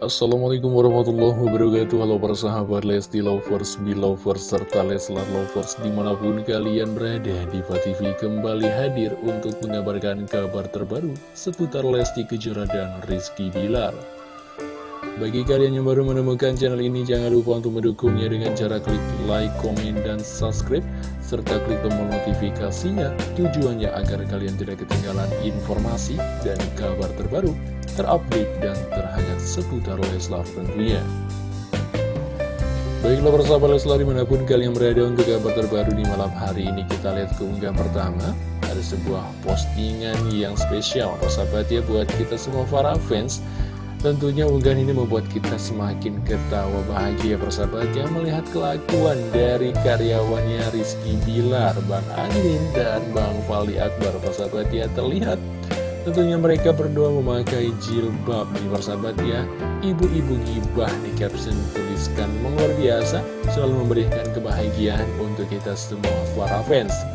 Assalamualaikum warahmatullahi wabarakatuh. Halo para sahabat Lesti Lovers, Belovers, serta Leslar Lovers Di mana pun kalian berada, Diva TV kembali hadir untuk mengabarkan kabar terbaru Seputar Lesti Kejora dan Rizky Bilar Bagi kalian yang baru menemukan channel ini Jangan lupa untuk mendukungnya dengan cara klik like, komen, dan subscribe Serta klik tombol notifikasinya. Tujuannya agar kalian tidak ketinggalan informasi dan kabar terbaru terupdate dan terhangat seputar Leslar tentunya. Baiklah persahabat Leslar di mana pun kalian berada untuk kabar terbaru di malam hari ini kita lihat keunggahan pertama. Ada sebuah postingan yang spesial persahabat ya buat kita semua para fans Tentunya unggahan ini membuat kita semakin ketawa bahagia persahabat ya melihat kelakuan dari karyawannya Rizky Bilar, Bang Andin dan Bang Fali Akbar persahabat ya. Terlihat Tentunya mereka berdua memakai jilbab nih persahabat ya. Ibu-ibu gibah nih caption tuliskan Luar biasa. Selalu memberikan kebahagiaan untuk kita semua para fans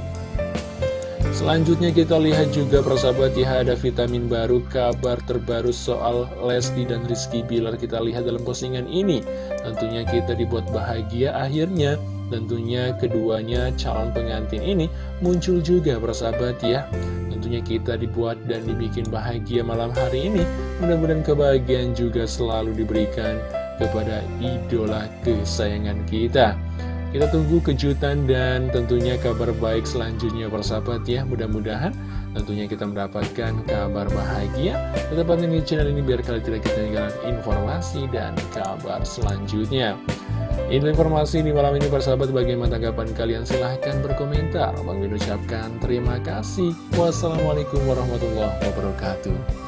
Selanjutnya kita lihat juga persahabat ya ada vitamin baru kabar terbaru soal Lesti dan Rizky Bilar. Kita lihat dalam postingan ini. Tentunya kita dibuat bahagia akhirnya. Tentunya keduanya calon pengantin ini muncul juga persahabat ya. Tentunya kita dibuat dan dibikin bahagia malam hari ini. Mudah-mudahan kebahagiaan juga selalu diberikan kepada idola kesayangan kita Kita tunggu kejutan dan tentunya kabar baik selanjutnya persahabat ya. Mudah-mudahan tentunya kita mendapatkan kabar bahagia. Tetap pantengin channel ini biar kalian tidak ketinggalan informasi dan kabar selanjutnya. Ini informasi di malam ini persahabat bagaimana tanggapan kalian? Silahkan berkomentar. Bang ucapkan terima kasih. Wassalamualaikum warahmatullahi wabarakatuh